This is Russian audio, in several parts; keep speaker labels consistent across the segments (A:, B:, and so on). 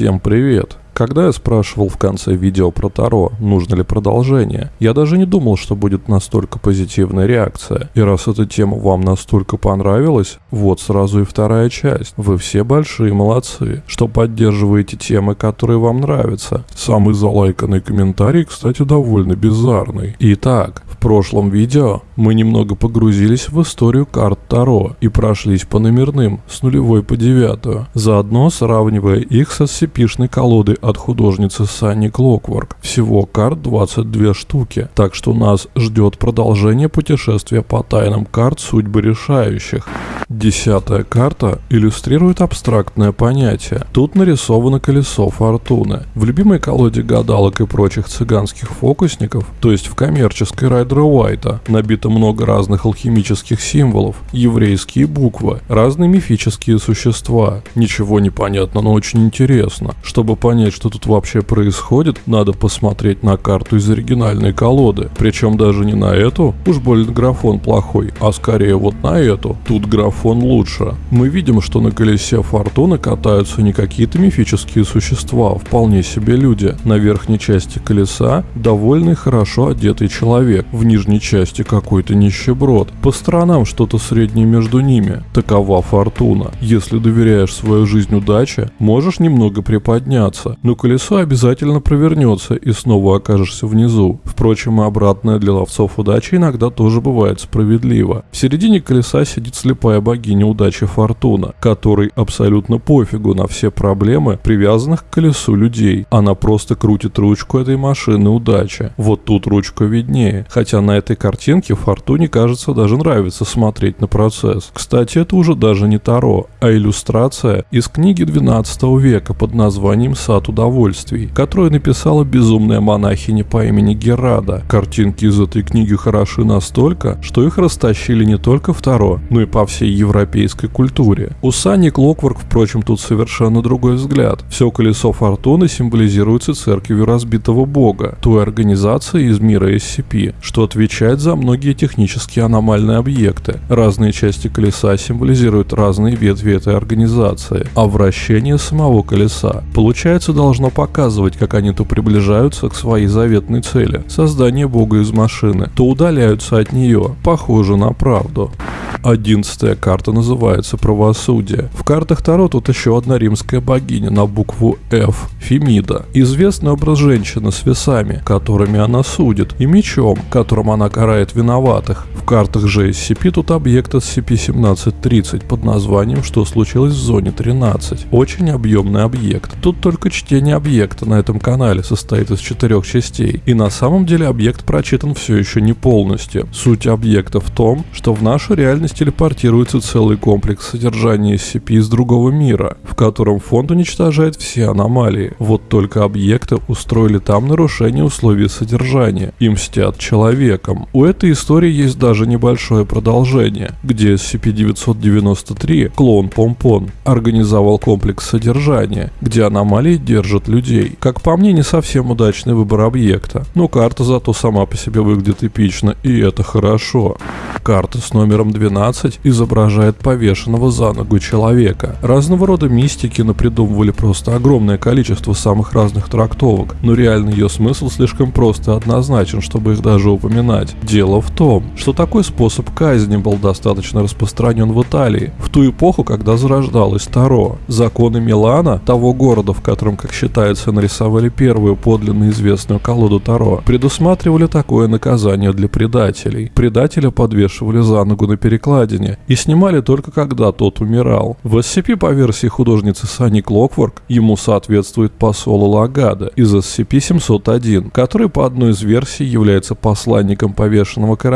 A: Всем привет! Когда я спрашивал в конце видео про Таро, нужно ли продолжение, я даже не думал, что будет настолько позитивная реакция. И раз эта тема вам настолько понравилась, вот сразу и вторая часть. Вы все большие молодцы, что поддерживаете темы, которые вам нравятся. Самый залайканный комментарий, кстати, довольно bizarный. Итак, в прошлом видео мы немного погрузились в историю карт Таро и прошлись по номерным с нулевой по девятую, заодно сравнивая их со scp колодой от художницы Санни Клокворк. Всего карт 22 штуки, так что нас ждет продолжение путешествия по тайнам карт судьбы решающих. Десятая карта иллюстрирует абстрактное понятие. Тут нарисовано колесо фортуны. В любимой колоде гадалок и прочих цыганских фокусников, то есть в коммерческой Райдера Уайта, набито много разных алхимических символов, еврейские буквы, разные мифические существа. Ничего не понятно, но очень интересно. Чтобы понять, что тут вообще происходит, надо посмотреть на карту из оригинальной колоды. Причем даже не на эту, уж больно графон плохой, а скорее вот на эту. Тут графон лучше. Мы видим, что на колесе фортуны катаются не какие-то мифические существа, а вполне себе люди. На верхней части колеса довольный хорошо одетый человек, в нижней части какой-то нищеброд. По сторонам что-то среднее между ними. Такова фортуна. Если доверяешь свою жизнь удаче, можешь немного приподняться, но колесо обязательно провернется и снова окажешься внизу. Впрочем, и обратное для ловцов удачи иногда тоже бывает справедливо. В середине колеса сидит слепая богиня удачи Фортуна, которой абсолютно пофигу на все проблемы, привязанных к колесу людей. Она просто крутит ручку этой машины удачи. Вот тут ручка виднее, хотя на этой картинке Фортуне, кажется, даже нравится смотреть на процесс. Кстати, это уже даже не Таро, а иллюстрация из книги 12 века под названием «Сад удовольствий», которую написала безумная монахиня по имени Герада. Картинки из этой книги хороши настолько, что их растащили не только в Таро, но и по всей европейской культуре. У Сани Клокворк, впрочем, тут совершенно другой взгляд. Все колесо фортуны символизируется церковью разбитого бога, той организацией из мира SCP, что отвечает за многие технические аномальные объекты. Разные части колеса символизируют разные ветви этой организации, а вращение самого колеса, получается, должно показывать, как они то приближаются к своей заветной цели – создание бога из машины, то удаляются от нее, похоже на правду. Одиннадцатая карта называется «Правосудие». В картах Таро тут еще одна римская богиня на букву F – Фемида. Известный образ женщины с весами, которыми она судит, и мечом, которым она карает виноватых. В картах же SCP тут объект SCP-1730 под названием «Что случилось в зоне 13». Очень объемный объект. Тут только чтение объекта на этом канале состоит из четырех частей. И на самом деле объект прочитан все еще не полностью. Суть объекта в том, что в нашу реальность телепортируется целый комплекс содержания SCP из другого мира, в котором фонд уничтожает все аномалии. Вот только объекты устроили там нарушение условий содержания и мстят человеком. У этой истории есть даже небольшое продолжение, где SCP-993, клон Помпон, организовал комплекс содержания, где аномалии держат людей. Как по мне, не совсем удачный выбор объекта, но карта зато сама по себе выглядит эпично, и это хорошо. Карта с номером 12 изображает повешенного за ногу человека. Разного рода мистики напридумывали просто огромное количество самых разных трактовок, но реально ее смысл слишком прост и однозначен, чтобы их даже упоминать. Дело в том, что такой способ казни был достаточно распространен в Италии, в ту эпоху, когда зарождалось Таро. Законы Милана, того города, в котором, как считается, нарисовали первую подлинно известную колоду Таро, предусматривали такое наказание для предателей. Предателя подвешивали за ногу на перекладине и снимали только когда тот умирал. В SCP по версии художницы Сани Клокворк ему соответствует посол Лагада из SCP-701, который по одной из версий является посланником повешенного короля,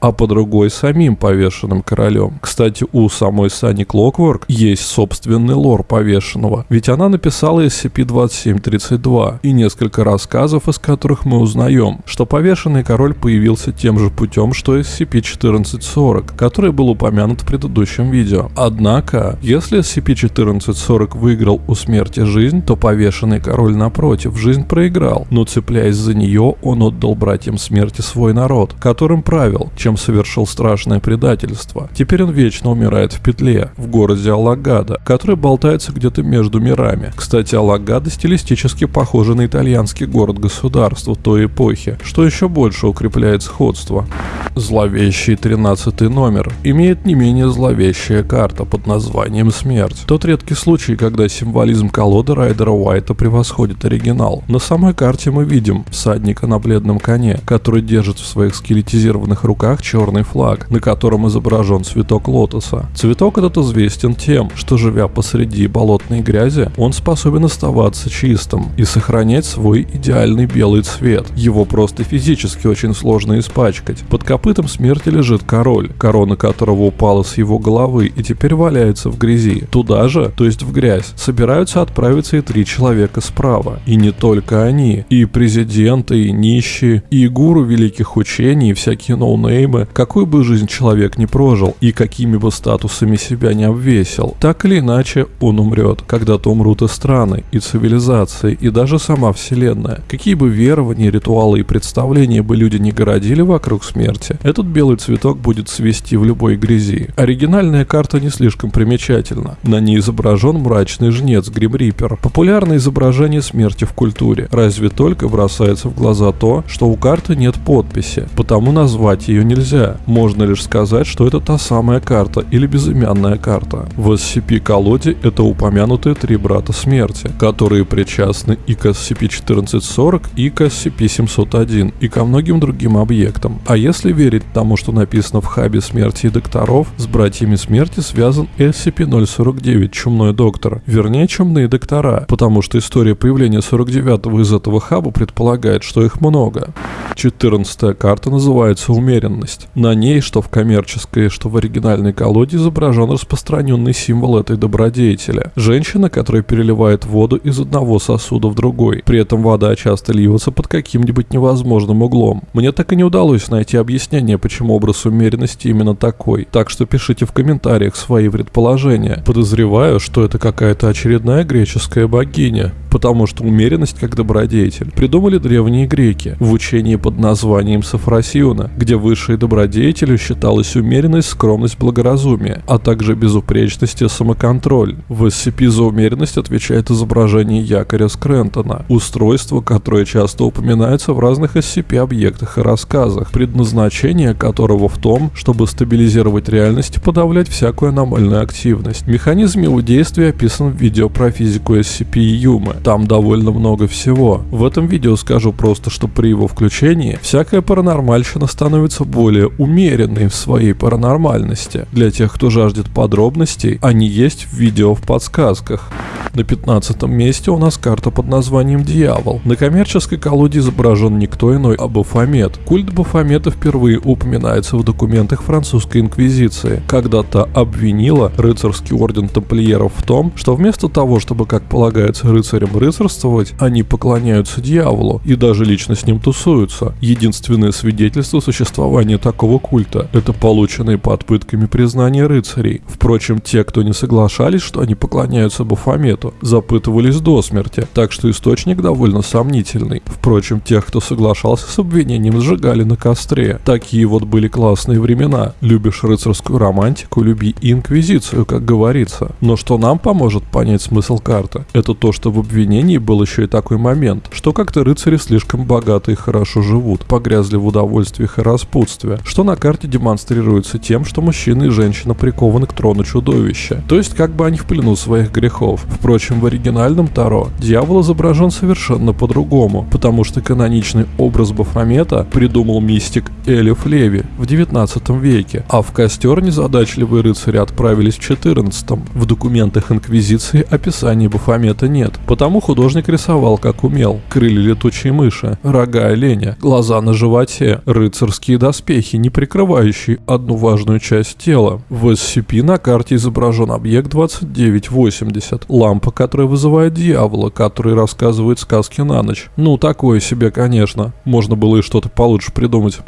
A: а по другой самим повешенным королем. Кстати, у самой Сани Клокворк есть собственный лор повешенного, ведь она написала SCP-2732 и несколько рассказов, из которых мы узнаем, что повешенный король появился тем же путем, что SCP-14 SCP-1440, который был упомянут в предыдущем видео. Однако, если SCP-1440 выиграл у смерти жизнь, то повешенный король напротив жизнь проиграл, но цепляясь за нее, он отдал братьям смерти свой народ, которым правил, чем совершил страшное предательство. Теперь он вечно умирает в петле, в городе Алагада, который болтается где-то между мирами. Кстати, Алагада стилистически похожа на итальянский город-государство той эпохи, что еще больше укрепляет сходство. Зловещий 13 номер имеет не менее зловещая карта под названием «Смерть». Тот редкий случай, когда символизм колоды Райдера Уайта превосходит оригинал. На самой карте мы видим всадника на бледном коне, который держит в своих скелетизированных руках черный флаг, на котором изображен цветок лотоса. Цветок этот известен тем, что живя посреди болотной грязи, он способен оставаться чистым и сохранять свой идеальный белый цвет. Его просто физически очень сложно испачкать. Под копытом смерти лежит король, корона которого упала с его головы и теперь валяется в грязи. Туда же, то есть в грязь, собираются отправиться и три человека справа. И не только они. И президенты, и нищие, и гуру великих учений, и всякие ноунеймы. Какую бы жизнь человек не прожил, и какими бы статусами себя не обвесил, так или иначе он умрет. Когда-то умрут и страны, и цивилизации, и даже сама вселенная. Какие бы верования, ритуалы и представления бы люди не городили вокруг смерти, этот белый цветок будет свести в любой грязи. Оригинальная карта не слишком примечательна. На ней изображен мрачный жнец Грим Риппер. Популярное изображение смерти в культуре. Разве только бросается в глаза то, что у карты нет подписи, потому назвать ее нельзя. Можно лишь сказать, что это та самая карта или безымянная карта. В SCP-колоде это упомянутые три брата смерти, которые причастны и к SCP-1440, и к SCP-701, и ко многим другим объектам. А если верить тому, что написано в хабе смерти и докторов, с братьями смерти связан SCP-049, чумной доктор, вернее чумные доктора, потому что история появления 49-го из этого хаба предполагает, что их много. 14 карта называется «Умеренность». На ней, что в коммерческой, что в оригинальной колоде, изображен распространенный символ этой добродетели. Женщина, которая переливает воду из одного сосуда в другой. При этом вода часто льется под каким-нибудь невозможным углом. Мне так и не удалось найти объяснение, почему образ умеренности именно такой. Так что пишите в комментариях свои предположения. Подозреваю, что это какая-то очередная греческая богиня потому что умеренность как добродетель придумали древние греки в учении под названием Сафросиона, где высшей добродетелью считалась умеренность, скромность, благоразумие, а также безупречность и самоконтроль. В SCP за умеренность отвечает изображение якоря Скрентона, устройство, которое часто упоминается в разных SCP-объектах и рассказах, предназначение которого в том, чтобы стабилизировать реальность и подавлять всякую аномальную активность. Механизм его действия описан в видео про физику SCP и Юмы. Там довольно много всего. В этом видео скажу просто, что при его включении всякая паранормальщина становится более умеренной в своей паранормальности. Для тех, кто жаждет подробностей, они есть в видео в подсказках. На 15 месте у нас карта под названием «Дьявол». На коммерческой колоде изображен никто иной, а Бафомет. Культ Бафомета впервые упоминается в документах французской инквизиции, когда-то обвинила рыцарский орден тамплиеров в том, что вместо того, чтобы, как полагается, рыцарям рыцарствовать, они поклоняются дьяволу и даже лично с ним тусуются. Единственное свидетельство существования такого культа – это полученные под пытками признания рыцарей. Впрочем, те, кто не соглашались, что они поклоняются Бафомету, запытывались до смерти, так что источник довольно сомнительный. Впрочем, тех, кто соглашался с обвинением, сжигали на костре. Такие вот были классные времена. Любишь рыцарскую романтику, люби инквизицию, как говорится. Но что нам поможет понять смысл карты? Это то, что в обвинении был еще и такой момент, что как-то рыцари слишком богаты и хорошо живут, погрязли в удовольствиях и распутстве, что на карте демонстрируется тем, что мужчина и женщина прикованы к трону чудовища. То есть как бы они в плену своих грехов. Впрочем, в оригинальном Таро дьявол изображен совершенно по-другому, потому что каноничный образ Бафомета придумал мистик Элиф Леви в 19 веке, а в костер незадачливые рыцари отправились в 14 В документах Инквизиции описания Бафомета нет, потому художник рисовал как умел. Крылья летучей мыши, рога оленя, глаза на животе, рыцарские доспехи, не прикрывающие одну важную часть тела. В SCP на карте изображен объект 2980, лампа, которая вызывает дьявола, который рассказывает сказки на ночь. Ну, такое себе, конечно. Можно было и что-то получше придумать.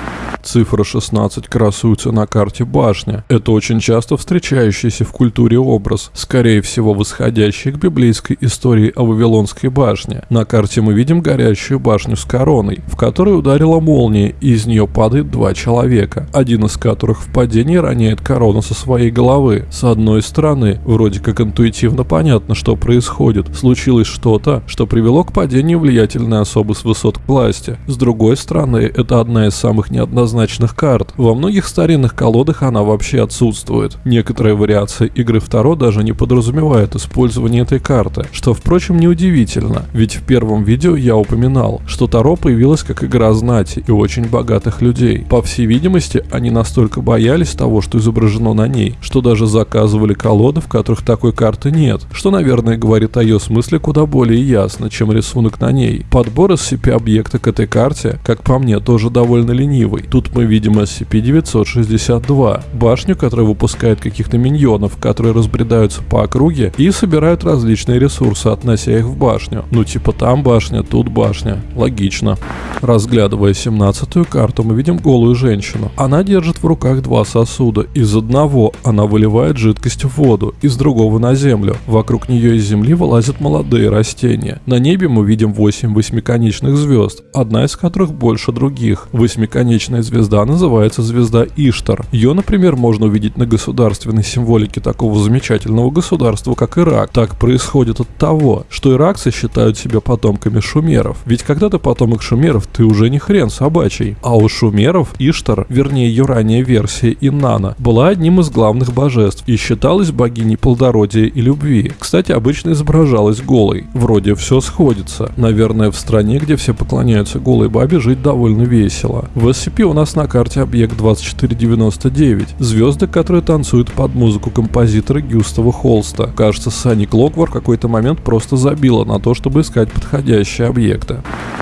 A: Цифра 16 красуется на карте башня. Это очень часто встречающийся в культуре образ, скорее всего восходящий к библейской истории о Вавилонской башне. На карте мы видим горящую башню с короной, в которой ударила молния, и из нее падает два человека, один из которых в падении роняет корону со своей головы. С одной стороны, вроде как интуитивно понятно, что происходит. Случилось что-то, что привело к падению влиятельной особы с высот к власти. С другой стороны, это одна из самых неоднозначных карт. Во многих старинных колодах она вообще отсутствует. Некоторые вариации игры Второ даже не подразумевают использование этой карты, что, впрочем, неудивительно, ведь в первом видео я упоминал, что Таро появилась как игра знати и очень богатых людей. По всей видимости, они настолько боялись того, что изображено на ней, что даже заказывали колоды, в которых такой карты нет, что, наверное, говорит о ее смысле куда более ясно, чем рисунок на ней. Подбор SCP-объекта к этой карте, как по мне, тоже довольно ленивый. Тут мы видим SCP-962, башню, которая выпускает каких-то миньонов, которые разбредаются по округе и собирают различные ресурсы, относя их в башню. Ну типа там башня, тут башня. Логично. Разглядывая 17-ю карту, мы видим голую женщину. Она держит в руках два сосуда. Из одного она выливает жидкость в воду, из другого на землю. Вокруг нее из земли вылазят молодые растения. На небе мы видим 8 восьмиконечных звезд, одна из которых больше других. Восьмиконечная звезда называется звезда Иштар. Ее, например, можно увидеть на государственной символике такого замечательного государства, как Ирак. Так происходит от того, что иракцы считают себя потомками шумеров. Ведь когда ты потомок шумеров, ты уже не хрен собачий. А у шумеров Иштар, вернее ее ранняя версия Иннана, была одним из главных божеств и считалась богиней плодородия и любви. Кстати, обычно изображалась голой. Вроде все сходится. Наверное, в стране, где все поклоняются голой бабе, жить довольно весело. В SCP у нас на карте объект 2499. Звезды, которые танцуют под музыку композитора Гюстава Холста. Кажется, Сани Клоквар в какой-то момент просто забила на то, чтобы искать подходящие объекты.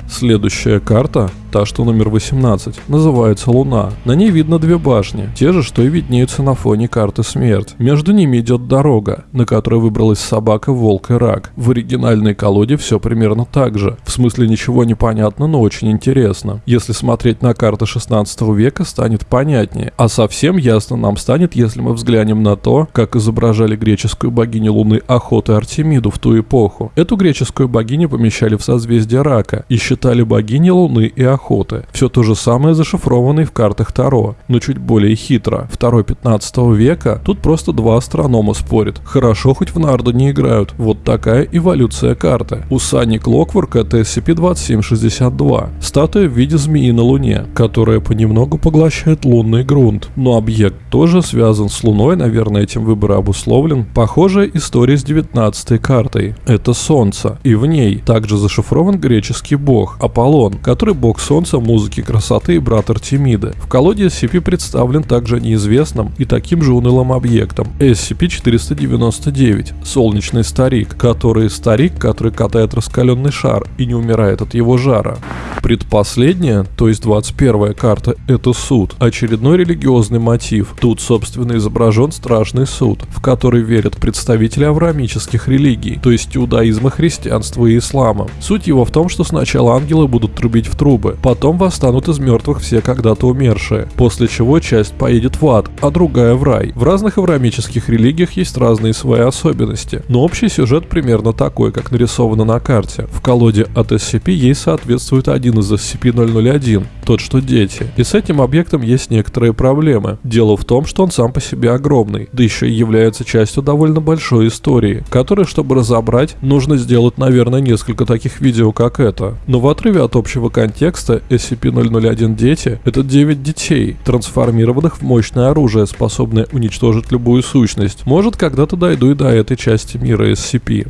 A: Следующая карта та, что номер 18, называется Луна. На ней видно две башни, те же, что и виднеются на фоне карты Смерть. Между ними идет дорога, на которой выбралась собака, волк и рак. В оригинальной колоде все примерно так же. В смысле ничего не понятно, но очень интересно. Если смотреть на карты 16 века, станет понятнее. А совсем ясно нам станет, если мы взглянем на то, как изображали греческую богиню Луны Охоты Артемиду в ту эпоху. Эту греческую богиню помещали в созвездие рака и считали богиней Луны и Охоты. Все то же самое зашифрованное в картах Таро, но чуть более хитро. Второй 15 века тут просто два астронома спорят. Хорошо хоть в нарды не играют. Вот такая эволюция карты. У Сани Клокворк это SCP-2762. Статуя в виде змеи на Луне, которая понемногу поглощает лунный грунт. Но объект тоже связан с Луной, наверное, этим выбор обусловлен. Похожая история с 19 картой. Это Солнце. И в ней также зашифрован греческий бог Аполлон, который бог Солнца, музыки красоты и брат Артемида. В колоде SCP представлен также неизвестным и таким же унылым объектом SCP-499 – солнечный старик, который старик, который катает раскаленный шар и не умирает от его жара. Предпоследняя, то есть 21 карта, это суд, очередной религиозный мотив. Тут, собственно, изображен страшный суд, в который верят представители авраамических религий, то есть иудаизма, христианства и ислама. Суть его в том, что сначала ангелы будут трубить в трубы, Потом восстанут из мертвых все когда-то умершие, после чего часть поедет в ад, а другая в рай. В разных авраамических религиях есть разные свои особенности, но общий сюжет примерно такой, как нарисовано на карте. В колоде от SCP ей соответствует один из SCP-001, тот что дети. И с этим объектом есть некоторые проблемы. Дело в том, что он сам по себе огромный, да еще и является частью довольно большой истории, которую, чтобы разобрать, нужно сделать, наверное, несколько таких видео, как это. Но в отрыве от общего контекста Текста SCP-001 «Дети» — это 9 детей, трансформированных в мощное оружие, способное уничтожить любую сущность. Может, когда-то дойду и до этой части мира SCP.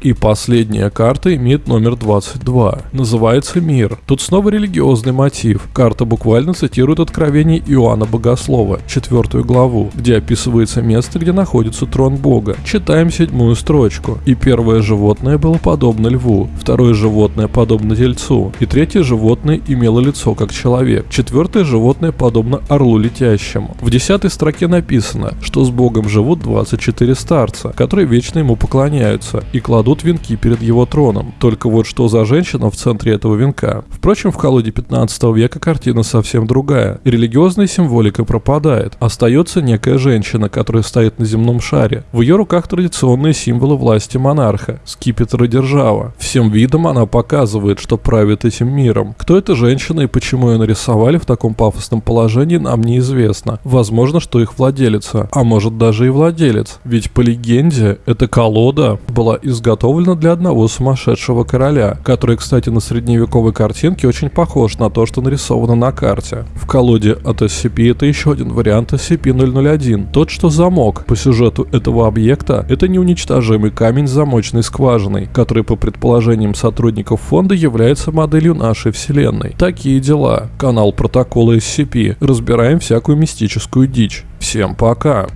A: И последняя карта имеет номер 22. Называется «Мир». Тут снова религиозный мотив. Карта буквально цитирует откровение Иоанна Богослова, четвертую главу, где описывается место, где находится трон Бога. Читаем седьмую строчку. «И первое животное было подобно льву, второе животное подобно тельцу, и третье животное имело лицо как человек. Четвертое животное подобно орлу летящему. В десятой строке написано, что с Богом живут 24 старца, которые вечно ему поклоняются и кладут венки перед его троном. Только вот что за женщина в центре этого венка. Впрочем, в колоде 15 века века картина совсем другая. Религиозная символика пропадает. Остается некая женщина, которая стоит на земном шаре. В ее руках традиционные символы власти монарха, скипетр и держава. Всем видом она показывает, что правит этим миром. Кто эта женщина и почему ее нарисовали в таком пафосном положении, нам неизвестно. Возможно, что их владелица, а может даже и владелец. Ведь по легенде, эта колода была изготовлена для одного сумасшедшего короля, который, кстати, на средневековой картинке очень похож на то, что нарисовано на карте. В колоде от SCP это еще один вариант SCP-001, тот, что замок. По сюжету этого объекта это неуничтожимый камень с замочной скважиной, который по предположениям сотрудников фонда является моделью нашей вселенной. Такие дела. Канал Протокола SCP. Разбираем всякую мистическую дичь. Всем пока.